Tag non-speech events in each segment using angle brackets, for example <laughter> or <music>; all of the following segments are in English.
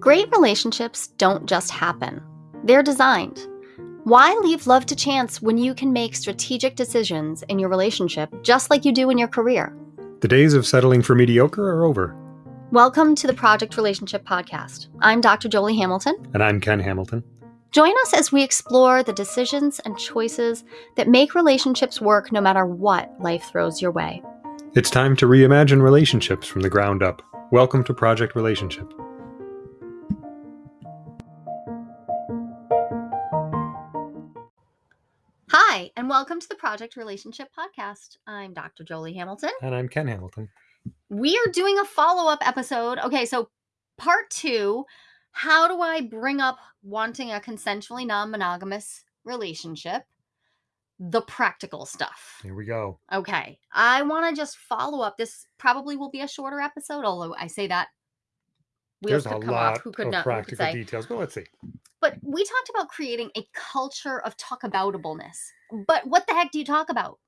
Great relationships don't just happen, they're designed. Why leave love to chance when you can make strategic decisions in your relationship just like you do in your career? The days of settling for mediocre are over. Welcome to the Project Relationship Podcast. I'm Dr. Jolie Hamilton. And I'm Ken Hamilton. Join us as we explore the decisions and choices that make relationships work no matter what life throws your way. It's time to reimagine relationships from the ground up. Welcome to Project Relationship. Hi, and welcome to the Project Relationship Podcast. I'm Dr. Jolie Hamilton. And I'm Ken Hamilton. We are doing a follow up episode. Okay, so part two how do I bring up wanting a consensually non monogamous relationship? The practical stuff. Here we go. Okay, I want to just follow up. This probably will be a shorter episode, although I say that wheels There's could a come lot off. Who could of not? Practical could details. But let's see. But we talked about creating a culture of talkaboutableness. But what the heck do you talk about?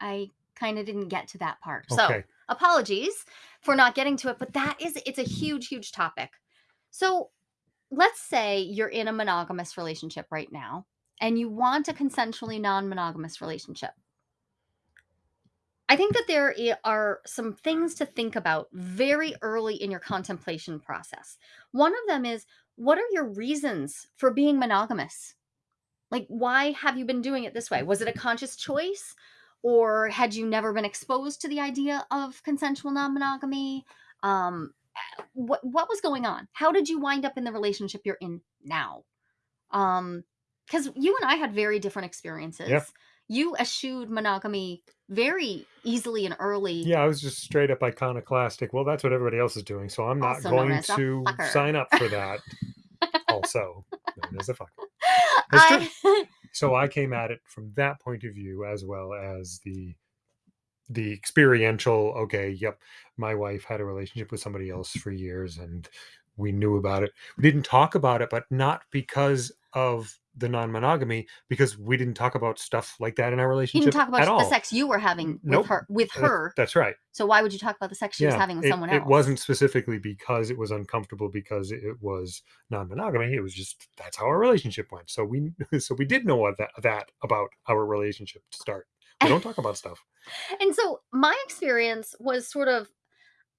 I kind of didn't get to that part. Okay. So apologies for not getting to it, but that is it's a huge, huge topic. So let's say you're in a monogamous relationship right now and you want a consensually non-monogamous relationship. I think that there are some things to think about very early in your contemplation process. One of them is what are your reasons for being monogamous? Like, why have you been doing it this way? Was it a conscious choice? Or had you never been exposed to the idea of consensual non monogamy? Um, what, what was going on? How did you wind up in the relationship you're in now? Um, because you and I had very different experiences. You eschewed monogamy very easily and early. Yeah, I was just straight up iconoclastic. Well, that's what everybody else is doing, so I'm not going to sign up for that. also, known as a fucker. <laughs> I... so I came at it from that point of view as well as the the experiential okay yep my wife had a relationship with somebody else for years and we knew about it we didn't talk about it but not because of the non-monogamy because we didn't talk about stuff like that in our relationship. You didn't talk about the all. sex you were having with nope. her. With her, that's right. So why would you talk about the sex she yeah, was having with it, someone else? It wasn't specifically because it was uncomfortable because it was non-monogamy. It was just that's how our relationship went. So we <laughs> so we did know that that about our relationship to start. We don't talk about stuff. <laughs> And so my experience was sort of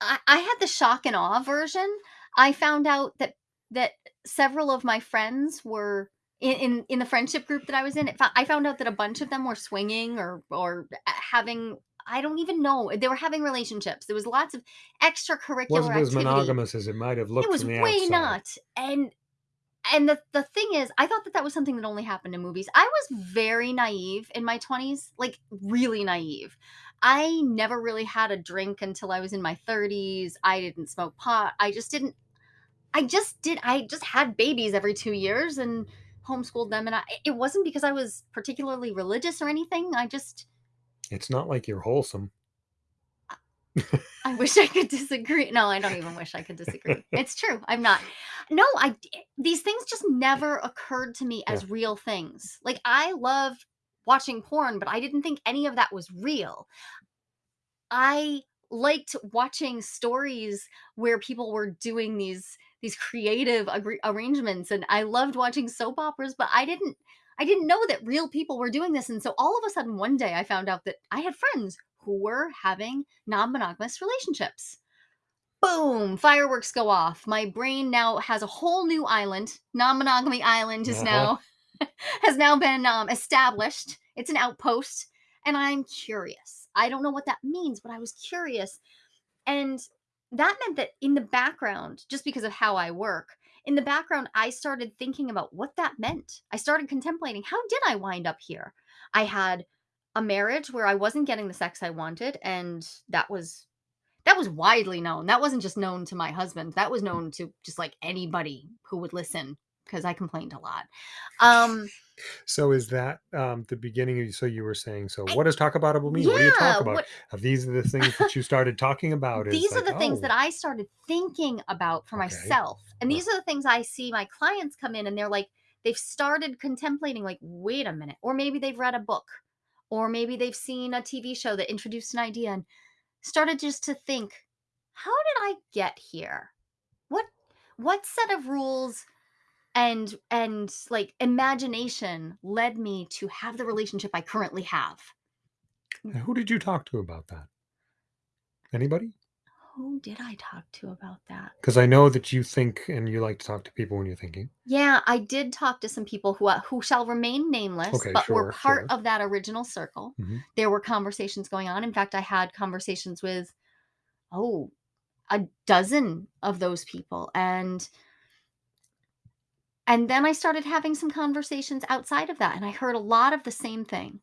I, I had the shock and awe version. I found out that that several of my friends were in, in, in the friendship group that I was in, it, I found out that a bunch of them were swinging or or uh, having I don't even know they were having relationships. There was lots of extracurricular. Wasn't as monogamous as it might have looked. It was way outside. not. And and the the thing is, I thought that that was something that only happened in movies. I was very naive in my twenties, like really naive. I never really had a drink until I was in my 30s. I didn't smoke pot. I just didn't I just did I just had babies every 2 years and homeschooled them and I it wasn't because I was particularly religious or anything. I just It's not like you're wholesome. <laughs> I wish I could disagree. No, I don't even wish I could disagree. It's true. I'm not. No, I these things just never occurred to me as yeah. real things. Like I loved watching porn, but I didn't think any of that was real. I liked watching stories where people were doing these these creative arrangements and I loved watching soap operas, but I didn't I didn't know that real people were doing this. And so all of a sudden one day I found out that I had friends who were having non-monogamous relationships. Boom, fireworks go off. My brain now has a whole new island. Non-monogamy island is uh-huh. now <laughs> has now been um, established. It's an outpost and I'm curious. I don't know what that means, but I was curious. And that meant that in the background, just because of how I work, in the background, I started thinking about what that meant. I started contemplating how did I wind up here? I had a marriage where I wasn't getting the sex I wanted, and that was that was widely known. That wasn't just known to my husband. That was known to just like anybody who would listen because I complained a lot. Um, so is that um, the beginning of so you were saying so what does talk about mean? Yeah, what do you talk about? What, these are the things that you <laughs> started talking about? these are like, the things oh. that I started thinking about for okay. myself. And these are the things I see my clients come in and they're like, they've started contemplating, like, wait a minute. Or maybe they've read a book, or maybe they've seen a TV show that introduced an idea and started just to think, how did I get here? What what set of rules and and like imagination led me to have the relationship I currently have. who did you talk to about that? Anybody? Who did I talk to about that? Because I know that you think and you like to talk to people when you're thinking. Yeah, I did talk to some people who uh, who shall remain nameless, Okay, but were part sure. of that original circle. Mhm. There were conversations going on. In fact, I had conversations with oh, a dozen of those people and and then I started having some conversations outside of that and I heard a lot of the same thing.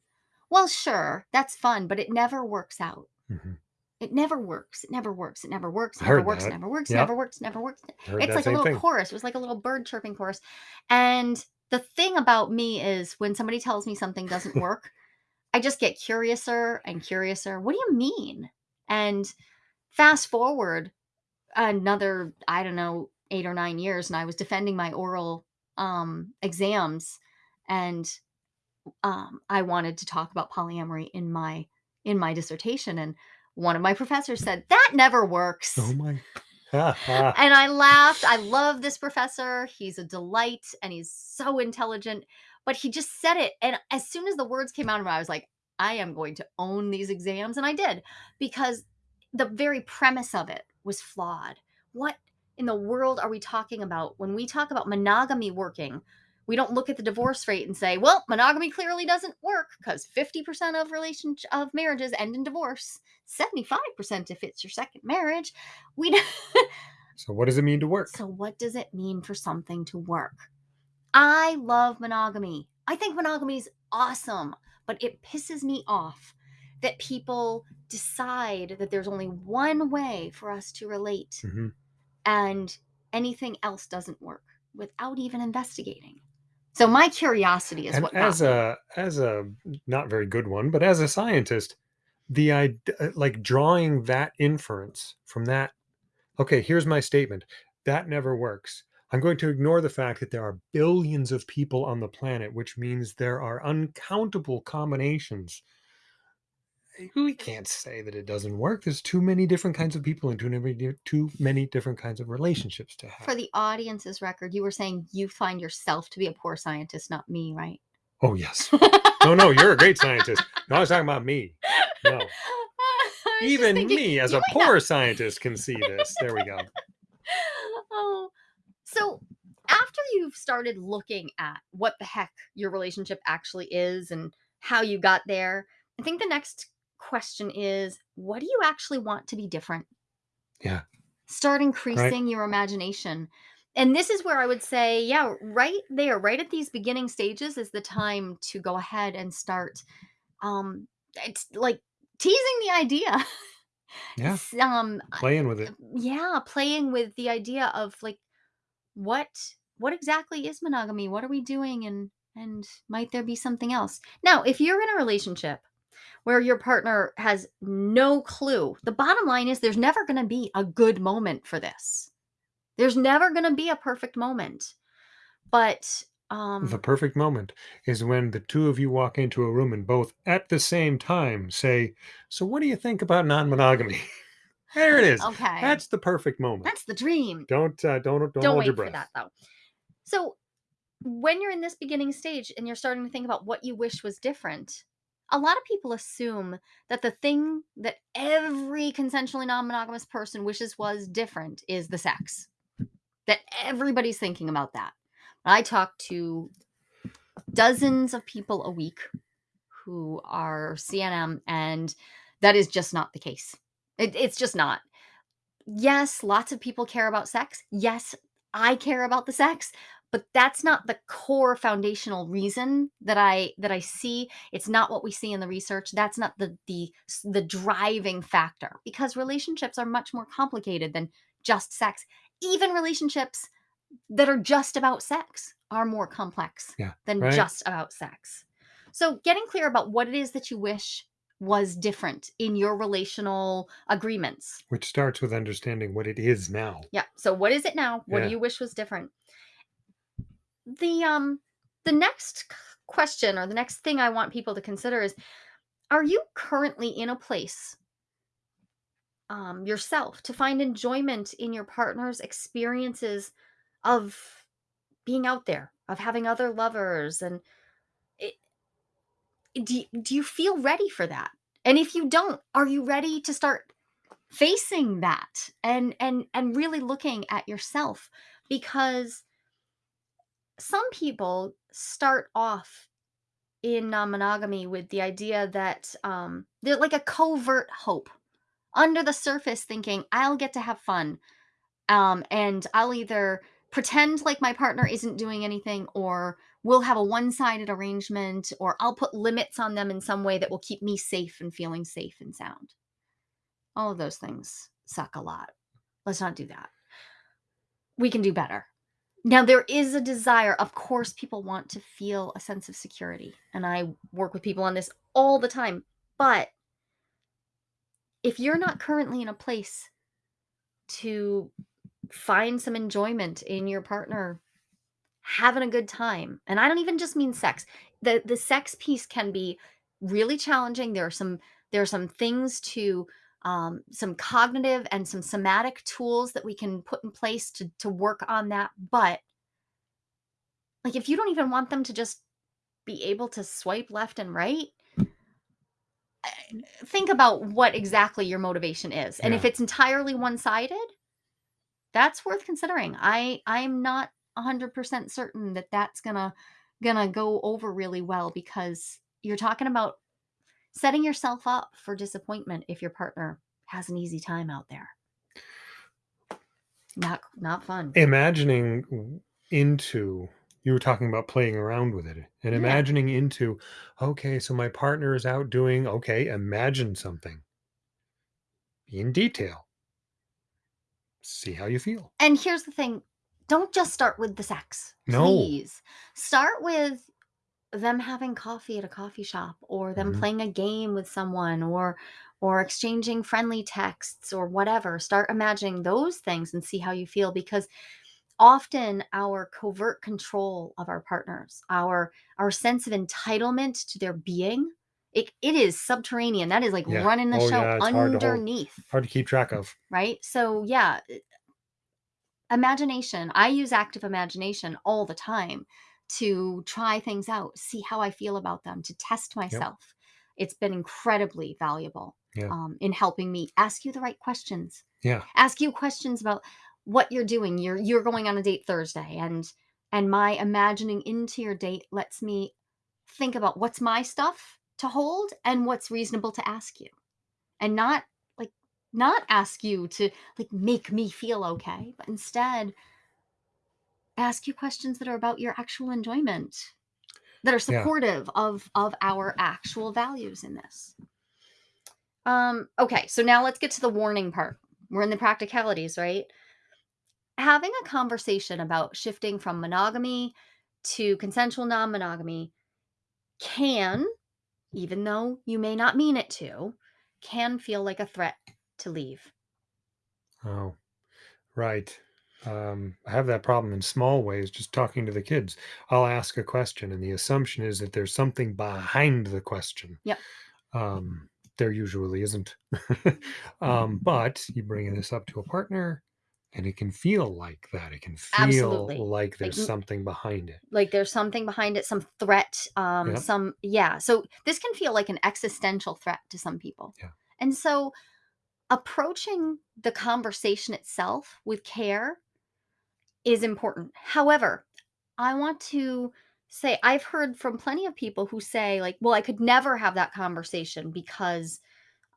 Well, sure, that's fun, but it never works out. Mhm. It never works. It never works. It never works. It never works. It never works. Yep. Never works. Never works. Heard It's like a little thing. chorus. It was like a little bird chirping chorus. And the thing about me is when somebody tells me something doesn't <laughs> work, I just get curiouser and curiouser. What do you mean? And fast forward another, I don't know, eight or nine years, and I was defending my oral um, exams, and um, I wanted to talk about polyamory in my in my dissertation, and one of my professors said that never works. Oh my. <laughs> and I laughed. I love this professor. He's a delight and he's so intelligent. But he just said it. And as soon as the words came out of him, I was like, I am going to own these exams. And I did because the very premise of it was flawed. What in the world are we talking about when we talk about monogamy working? We don't look at the divorce rate and say, well, monogamy clearly doesn't work because 50% of relationship of marriages end in divorce, 75% if it's your second marriage. We <laughs> So what does it mean to work? So what does it mean for something to work? I love monogamy. I think monogamy is awesome, but it pisses me off that people decide that there's only one way for us to relate hmm and anything else doesn't work without even investigating. So my curiosity is And what as a as a not very good one, but as a scientist, the idea uh, like drawing that inference from that. Okay, here's my statement. That never works. I'm going to ignore the fact that there are billions of people on the planet, which means there are uncountable combinations. We can't say that it doesn't work. There's too many different kinds of people and too many too many different kinds of relationships to have. For the audience's record, you were saying you find yourself to be a poor scientist, not me, right? oh yes. <laughs> No, no, you're a great scientist. No, I was talking about me. No. <laughs> I was just Even thinking, me as a might not- poor scientist can see this. There we go. <laughs> oh, so after you've started looking at what the heck your relationship actually is and how you got there, I think the next question is what do you actually want to be different? Yeah. Start increasing your imagination. And this is where I would say, yeah, right there, right at these beginning stages is the time to go ahead and start um it's like teasing the idea. Yeah. Um Playing with it. yeah playing with the idea of like what what exactly is monogamy what are we doing and and might there be something else now if you're in a relationship where your partner has no clue the bottom line is there's never going to be a good moment for this there's never going to be a perfect moment but um The perfect moment is when the two of you walk into a room and both at the same time say, So, what do you think about non monogamy? <laughs> there it is. okay That's the perfect moment. that's the dream Don't, uh, don't, don't, don't hold wait your for breath. that though so when you're in this beginning stage and you're starting to think about what you wish was different a lot of people assume that the thing that every consensually non-monogamous person wishes was different is the sex that everybody's thinking about that. I talk to dozens of people a week who are cnm and that is just not the case. It, it's just not. Yes lots of people care about sex. Yes i care about the sex but that's not the core foundational reason that i that i see it's not what we see in the research that's not the the the driving factor because relationships are much more complicated than just sex even relationships that are just about sex are more complex Yeah, than right. just about sex so getting clear about what it is that you wish was different in your relational agreements Which starts with understanding what it is now. yeah. So what is it now? What Yeah. do you wish was different? The um the next question or the next thing I want people to consider is are you currently in a place um, yourself, to find enjoyment in your partner's experiences of being out there, of having other lovers. And it, do, do you feel ready for that? And if you don't, are you ready to start facing that and and and really looking at yourself because some people start off in non-monogamy with the idea that um they're like a covert hope under the surface thinking I'll get to have fun um and I'll either pretend like my partner isn't doing anything or we'll have a one-sided arrangement or I'll put limits on them in some way that will keep me safe and feeling safe and sound all of those things suck a lot. Let's not do that. We can do better. Now, there is a desire. Of course, people want to feel a sense of security. And I work with people on this all the time. But if you're not currently in a place to find some enjoyment in your partner having a good time, and I don't even just mean sex, the, the sex piece can be really challenging. There are some there are some things to um, some cognitive and some somatic tools that we can put in place to to work on that but like if you don't even want them to just be able to swipe left and right eh, think about what exactly your motivation is and yeah. if it's entirely one-sided that's worth considering i i'm not 100% certain that that's gonna gonna go over really well because you're talking about setting yourself up for disappointment if your partner has an easy time out there. Not not fun. Imagining into you were talking about playing around with it and imagining yeah. into okay, so my partner is out doing okay, imagine something. Be in detail. See how you feel. And here's the thing, don't just start with the sex. no Please. Start with them having coffee at a coffee shop or them mm-hmm. playing a game with someone or or exchanging friendly texts or whatever start imagining those things and see how you feel because often our covert control of our partners our our sense of entitlement to their being it, it is subterranean that is like yeah. running the oh, show yeah, underneath hard to, hard to keep track of right so yeah imagination i use active imagination all the time to try things out, see how I feel about them, to test myself. Yep. It's been incredibly valuable yeah. um, in helping me ask you the right questions. Yeah. Ask you questions about what you're doing. You're you're going on a date Thursday and and my imagining into your date lets me think about what's my stuff to hold and what's reasonable to ask you. And not like not ask you to like make me feel okay, but instead ask you questions that are about your actual enjoyment that are supportive yeah. of of our actual values in this. Um okay so now let's get to the warning part. We're in the practicalities right? Having a conversation about shifting from monogamy to consensual non-monogamy can even though you may not mean it to can feel like a threat to leave. Oh right um, I have that problem in small ways, just talking to the kids. I'll ask a question, and the assumption is that there's something behind the question. Yep. Um, there usually isn't. <laughs> um, <laughs> but you bring this up to a partner, and it can feel like that. It can feel Absolutely. like there's like, something behind it. Like there's something behind it, some threat, um, yep. some yeah. So this can feel like an existential threat to some people. Yeah. And so approaching the conversation itself with care is important. However, I want to say I've heard from plenty of people who say like, "Well, I could never have that conversation because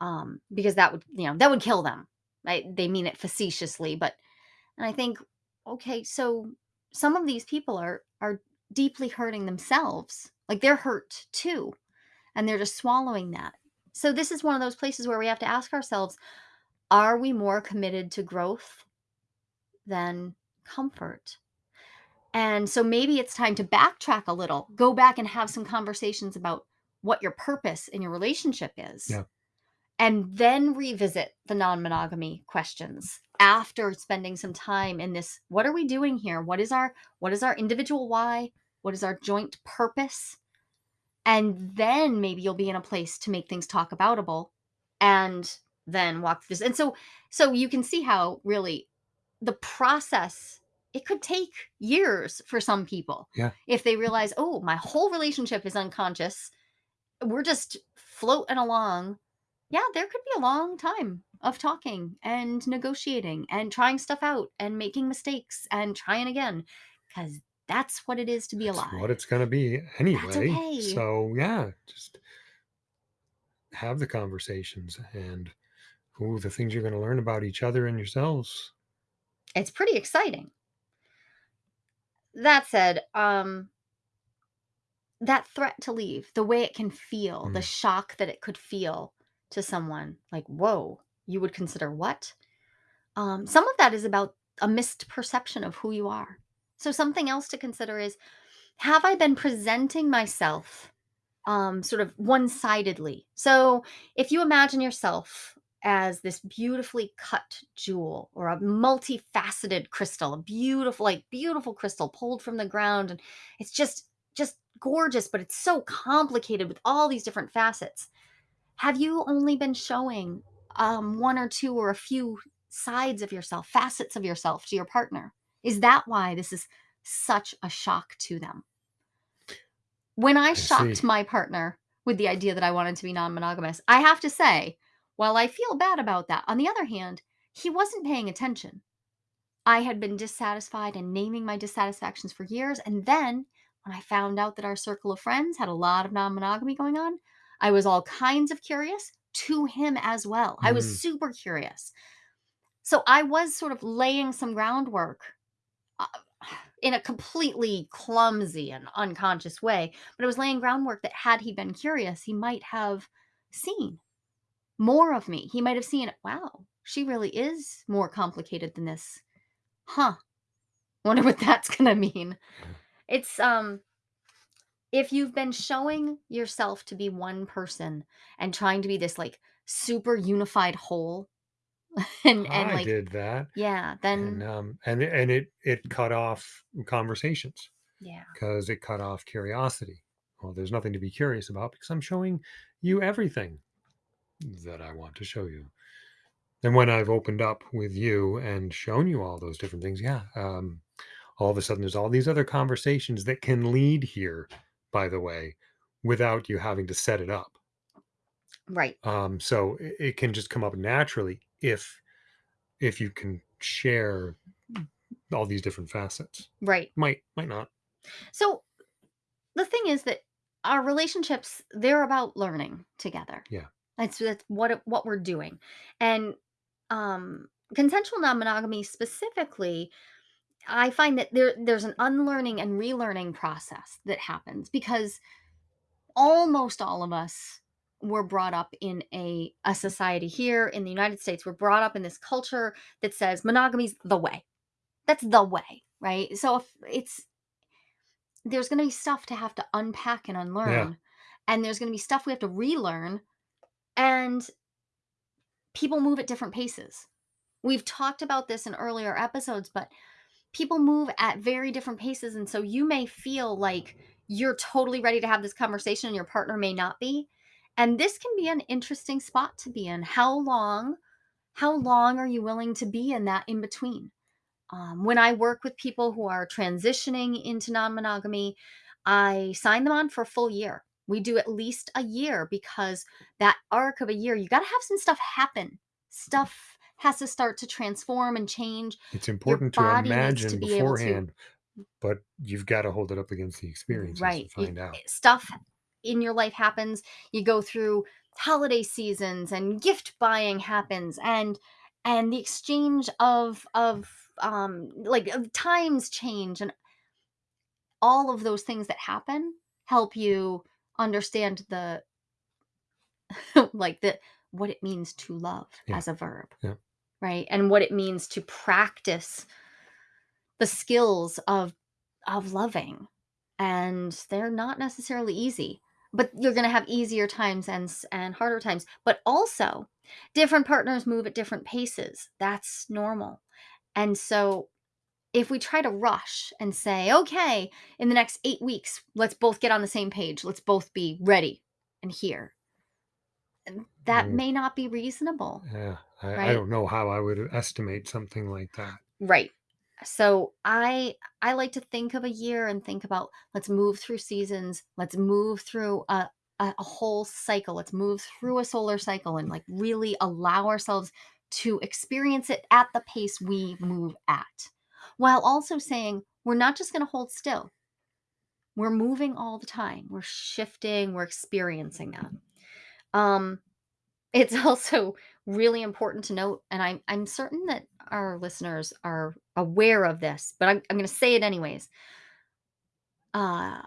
um because that would, you know, that would kill them." Right? They mean it facetiously, but and I think okay, so some of these people are are deeply hurting themselves. Like they're hurt too, and they're just swallowing that. So this is one of those places where we have to ask ourselves, are we more committed to growth than comfort. And so maybe it's time to backtrack a little, go back and have some conversations about what your purpose in your relationship is. Yeah. And then revisit the non monogamy questions after spending some time in this what are we doing here what is our what is our individual why what is our joint purpose and then maybe you'll be in a place to make things talk aboutable and then walk this. And so, so you can see how really the process it could take years for some people. Yeah. If they realize, oh, my whole relationship is unconscious, we're just floating along. Yeah, there could be a long time of talking and negotiating and trying stuff out and making mistakes and trying again because that's what it is to be That's alive. what it's going to be anyway. okay. So, yeah, just have the conversations and ooh, the things you're going to learn about each other and yourselves. It's pretty exciting. That said, um that threat to leave, the way it can feel, the Mm. shock that it could feel to someone, like, "Whoa, you would consider what?" Um, some of that is about a missed perception of who you are. So something else to consider is, have I been presenting myself, um, sort of one-sidedly? So, if you imagine yourself as this beautifully cut jewel or a multifaceted crystal, a beautiful, like, beautiful crystal pulled from the ground, and it's just just gorgeous, but it's so complicated with all these different facets. Have you only been showing, um, 1 or 2 or a few sides of yourself, facets of yourself to your partner? Is that why this is such a shock to them? When I I shocked see. my partner with the idea that I wanted to be non-monogamous, I have to say, while I feel bad about that, on the other hand, he wasn't paying attention. I had been dissatisfied and naming my dissatisfactions for years, and then when I found out that our circle of friends had a lot of non-monogamy going on, I was all kinds of curious to him as well. I was Mm. super curious. So I was sort of laying some groundwork uh, in a completely clumsy and unconscious way, but it was laying groundwork that had he been curious, he might have seen more of me. He might have seen, wow, she really is more complicated than this. Huh. Wonder what <laughs> that's going to mean. It's um if you've been showing yourself to be one person and trying to be this like super unified whole <laughs> and and I like did that. yeah, And then um and and it it cut off conversations yeah. because it cut off curiosity. Well, there's nothing to be curious about because I'm showing you everything that I want to show you. And when I've opened up with you and shown you all those different things, yeah, um, all of a sudden there's all these other conversations that can lead here, by the way, without you having to set it up. Right. Um, so it, it can just come up naturally if if you can share all these different facets. Right. Might might not. So the thing is that our relationships they're about learning together. Yeah. That's that's what it- what we're doing. And um consensual non-monogamy specifically I find that there there's an unlearning and relearning process that happens because almost all of us were brought up in a a society here in the United States. We're brought up in this culture that says monogamy's the way. That's the way, right? So if it's there's going to be stuff to have to unpack and Yeah. unlearn, and there's going to be stuff we have to relearn, and people move at different paces. We've talked about this in earlier episodes, but people move at very different paces. And so you may feel like you're totally ready to have this conversation and your partner may not be. And this can be an interesting spot to be in. How long, how long are you willing to be in that in between? Um, when I work with people who are transitioning into non monogamy, I sign them on for a full year. We do at least a year because that arc of a year, you got to have some stuff happen. Stuff has to start to transform and change. It's important to needs to imagine be able to- beforehand, but you've got to hold it up against the experience. right. to find It- out. Stuff in your life happens. You go through holiday seasons and gift buying happens and and the exchange of of um like of times change and all of those things that happen help you understand the <laughs> like the what it means to love Yeah. as a verb Yeah. right? And what it means to practice the skills of of loving. And they're not necessarily easy but you're going to have easier times and and harder times. But also different partners move at different paces. That's normal. And so if we try to rush and say okay in the next 8 weeks let's both get on the same page let's both be ready and here that mm. may not be reasonable. Yeah. I, right? I don't know how I would estimate something like that. Right. So I I like to think of a year and think about let's move through seasons, let's move through a, a, a whole cycle, let's move through a solar cycle and like really allow ourselves to experience it at the pace we move at. While also saying we're not just going to hold still. We're moving all the time. We're shifting, we're experiencing that. Um <laughs> it's also really important to note, and I'm I'm certain that our listeners are aware of this, but I'm I'm going to say it anyways. Uh,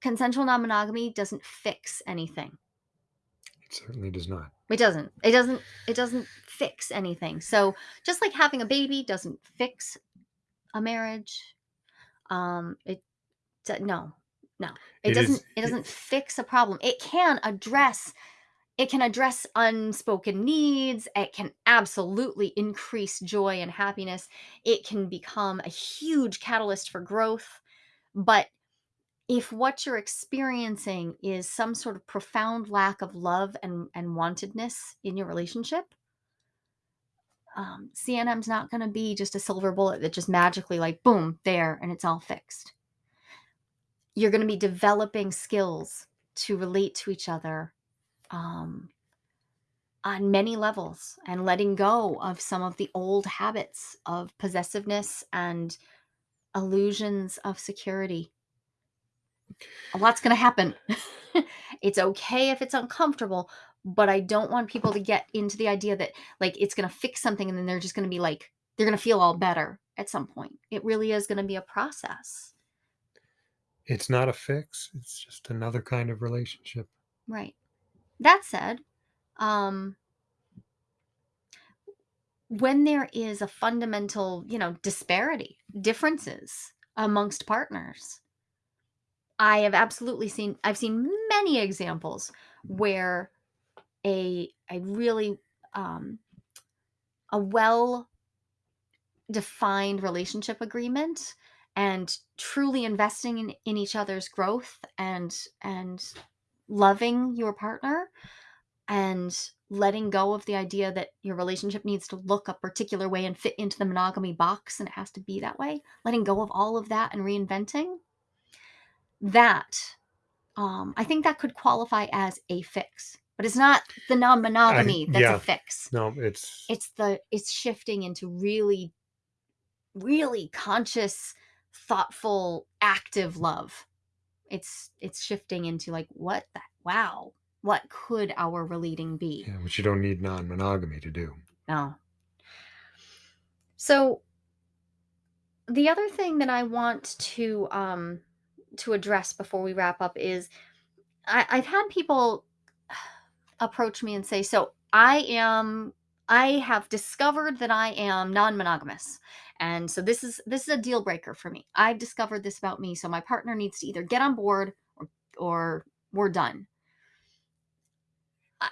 consensual non-monogamy doesn't fix anything. It certainly does not. It doesn't. It doesn't. It doesn't fix anything. So just like having a baby doesn't fix a marriage, um, it no, no, it, it doesn't. Is, it doesn't fix a problem. It can address it can address unspoken needs. It can absolutely increase joy and happiness. It can become a huge catalyst for growth. But if what you're experiencing is some sort of profound lack of love and, and wantedness in your relationship, um, CNM's not going to be just a silver bullet that just magically, like, boom, there, and it's all fixed. You're going to be developing skills to relate to each other um, on many levels and letting go of some of the old habits of possessiveness and illusions of security. A lot's going to happen. <laughs> it's okay if it's uncomfortable, but I don't want people to get into the idea that like it's going to fix something and then they're just going to be like, they're going to feel all better at some point. It really is going to be a process. It's not a fix, it's just another kind of relationship. Right. That said, um, when there is a fundamental, you know, disparity, differences amongst partners, I have absolutely seen I've seen many examples where a a really um, a well defined relationship agreement and truly investing in, in each other's growth and and loving your partner and letting go of the idea that your relationship needs to look a particular way and fit into the monogamy box and it has to be that way letting go of all of that and reinventing that um, i think that could qualify as a fix but it's not the non-monogamy that's yeah, a fix. No it's it's the it's shifting into really really conscious thoughtful active love. It's it's shifting into like what the wow what could our relating be? Yeah which you don't need non-monogamy to do. No. So the other thing that i want to um to address before we wrap up is I, i've had people <sighs> approach me and say so i am i have discovered that i am non-monogamous and so this is this is a deal breaker for me. I've discovered this about me, so my partner needs to either get on board or or we're done. I,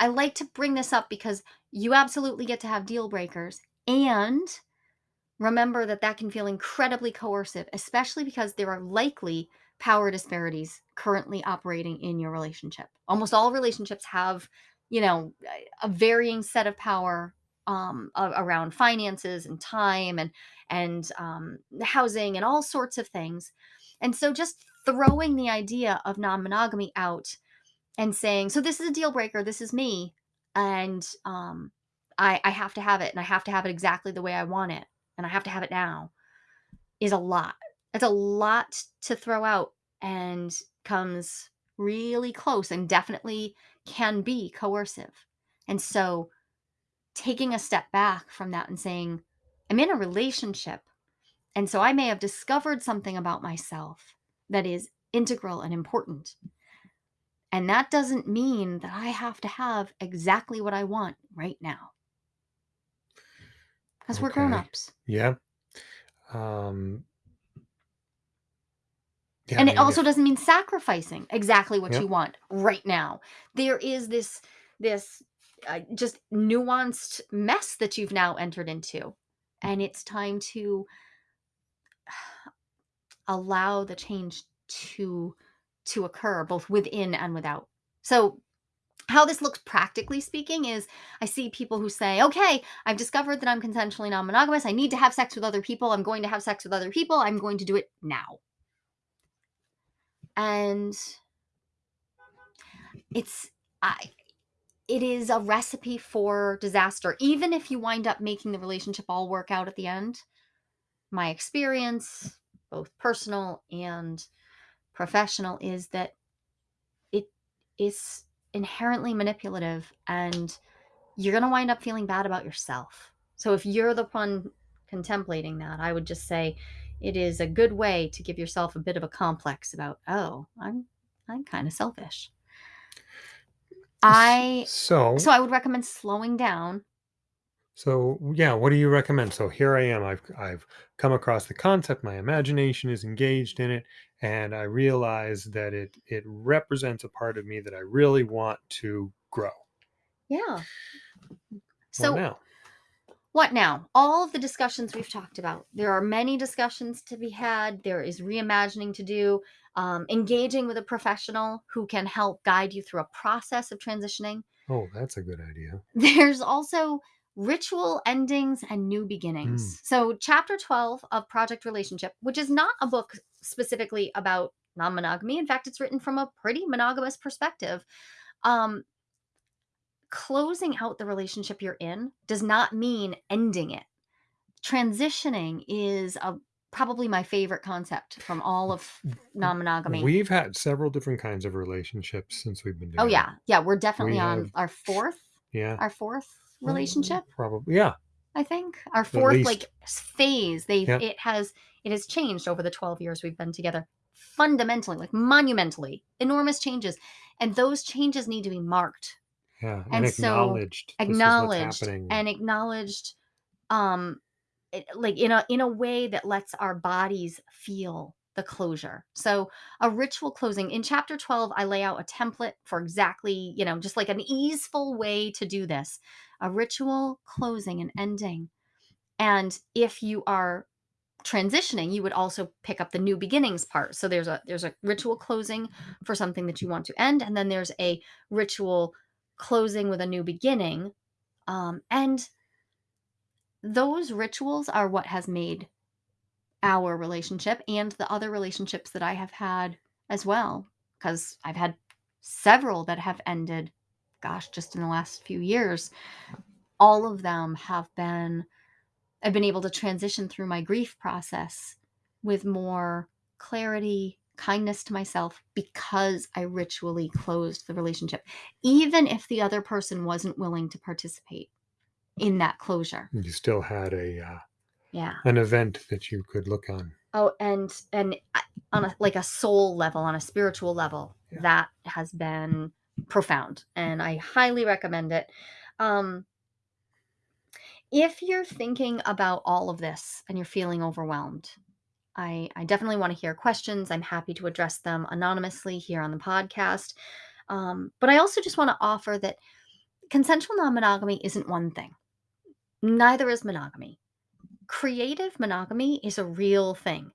I like to bring this up because you absolutely get to have deal breakers and remember that that can feel incredibly coercive, especially because there are likely power disparities currently operating in your relationship. Almost all relationships have, you know, a varying set of power um, around finances and time and and um, housing and all sorts of things. And so just throwing the idea of non-monogamy out and saying, so this is a deal breaker, this is me, and um, I, I have to have it, and I have to have it exactly the way I want it, and I have to have it now, is a lot. It's a lot to throw out and comes really close and definitely can be coercive. And so taking a step back from that and saying, I'm in a relationship. And so I may have discovered something about myself that is integral and important. And that doesn't mean that I have to have exactly what I want right now. Because we're grown ups. Yeah. Um, yeah, and it also if... doesn't mean sacrificing exactly what yep. you want right now. There is this this uh, just nuanced mess that you've now entered into. And it's time to <sighs> allow the change to to occur both within and without. So how this looks practically speaking is I see people who say, okay, I've discovered that I'm consensually non monogamous. I need to have sex with other people. I'm going to have sex with other people. I'm going to do it now. And it's, I, it is a recipe for disaster. Even if you wind up making the relationship all work out at the end, my experience, both personal and professional, is that it is inherently manipulative and you're going to wind up feeling bad about yourself. So if you're the one contemplating that, I would just say it is a good way to give yourself a bit of a complex about, oh, I'm I'm kind of selfish. I so so I would recommend slowing down. So yeah, what do you recommend? So here I am. I've I've come across the concept. My imagination is engaged in it, and I realize that it it represents a part of me that I really want to grow. Yeah. So what now? What now? All of the discussions we've talked about. There are many discussions to be had. There is reimagining to do, um, engaging with a professional who can help guide you through a process of transitioning. Oh, that's a good idea. <laughs> There's also ritual endings and new beginnings. Mm. So, chapter 12 of Project Relationship, which is not a book specifically about non monogamy, in fact, it's written from a pretty monogamous perspective. Um, closing out the relationship you're in does not mean ending it. Transitioning is a probably my favorite concept from all of non-monogamy. We've had several different kinds of relationships since we've been doing. Oh yeah, yeah, we're definitely we on have, our fourth. Yeah, our fourth relationship. Probably, yeah. I think our fourth like phase. They yeah. it has it has changed over the twelve years we've been together fundamentally, like monumentally, enormous changes, and those changes need to be marked yeah, and, and acknowledged, so acknowledged, and acknowledged, um, it, like in a in a way that lets our bodies feel the closure. So a ritual closing in chapter 12 I lay out a template for exactly, you know, just like an easeful way to do this. A ritual closing and ending. And if you are transitioning, you would also pick up the new beginnings part. So there's a there's a ritual closing for something that you want to end and then there's a ritual closing with a new beginning. Um, and those rituals are what has made our relationship and the other relationships that I have had as well. Because I've had several that have ended, gosh, just in the last few years. All of them have been, I've been able to transition through my grief process with more clarity, kindness to myself because I ritually closed the relationship, even if the other person wasn't willing to participate in that closure. You still had a uh, yeah an event that you could look on. Oh, and and on a like a soul level, on a spiritual level, yeah. that has been profound, and I highly recommend it. Um, if you're thinking about all of this and you're feeling overwhelmed, I, I definitely want to hear questions. I'm happy to address them anonymously here on the podcast. Um, but I also just want to offer that consensual non monogamy isn't one thing, neither is monogamy. Creative monogamy is a real thing.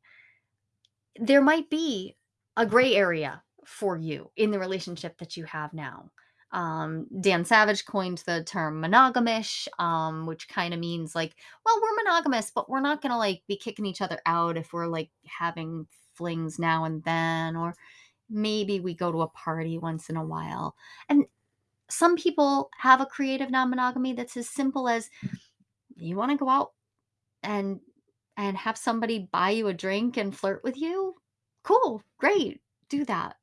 There might be a gray area for you in the relationship that you have now. Um, Dan Savage coined the term monogamish, um, which kind of means like, well, we're monogamous, but we're not gonna like be kicking each other out if we're like having flings now and then, or maybe we go to a party once in a while. And some people have a creative non-monogamy that's as simple as you want to go out and and have somebody buy you a drink and flirt with you. Cool, great, do that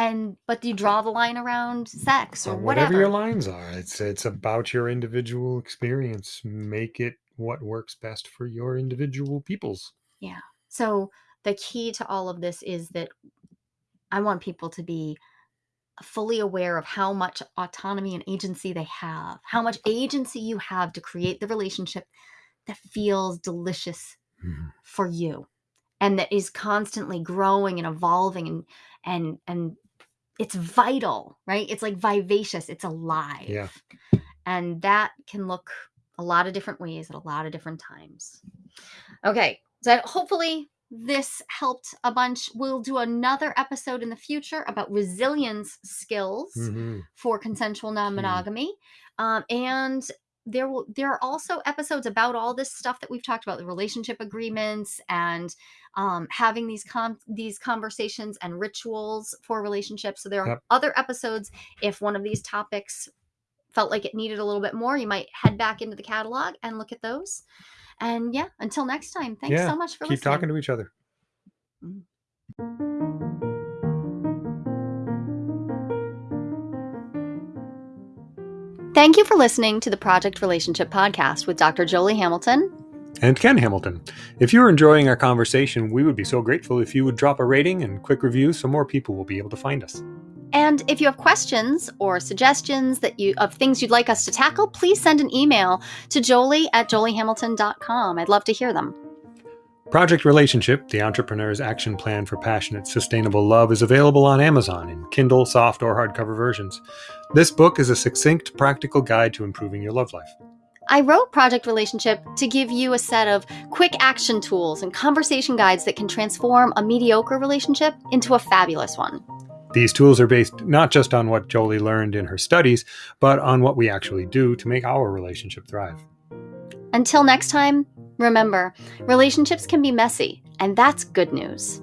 and but you draw the line around sex or whatever. whatever your lines are it's it's about your individual experience make it what works best for your individual peoples yeah so the key to all of this is that i want people to be fully aware of how much autonomy and agency they have how much agency you have to create the relationship that feels delicious mm-hmm. for you and that is constantly growing and evolving and and and it's vital, right? It's like vivacious, it's alive. Yeah. And that can look a lot of different ways at a lot of different times. Okay. So hopefully this helped a bunch. We'll do another episode in the future about resilience skills mm-hmm. for consensual non monogamy. Mm. Um, and there will there are also episodes about all this stuff that we've talked about the relationship agreements and um, having these com- these conversations and rituals for relationships so there are yep. other episodes if one of these topics felt like it needed a little bit more you might head back into the catalog and look at those and yeah, until next time, thanks yeah, so much for listening. keep listening. talking to each other. Mm. Thank you for listening to the Project Relationship Podcast with Dr. Jolie Hamilton and Ken Hamilton. If you're enjoying our conversation, we would be so grateful if you would drop a rating and quick review so more people will be able to find us. And if you have questions or suggestions that you of things you'd like us to tackle, please send an email to jolie at joliehamilton.com. I'd love to hear them. Project Relationship, the entrepreneur's action plan for passionate, sustainable love, is available on Amazon in Kindle, soft, or hardcover versions. This book is a succinct, practical guide to improving your love life. I wrote Project Relationship to give you a set of quick action tools and conversation guides that can transform a mediocre relationship into a fabulous one. These tools are based not just on what Jolie learned in her studies, but on what we actually do to make our relationship thrive. Until next time, remember relationships can be messy, and that's good news.